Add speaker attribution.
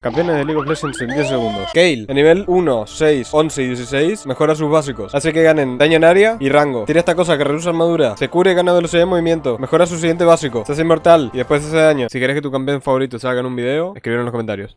Speaker 1: Campeones de League of Legends en 10 segundos. Kale, en nivel 1, 6, 11 y 16, mejora sus básicos. Hace que ganen daño en área y rango. Tiene esta cosa que reduce armadura. Se cura y gana velocidad de movimiento. Mejora su siguiente básico. Se hace inmortal y después hace daño. Si querés que tu campeón favorito salga en un video, escribir en los comentarios.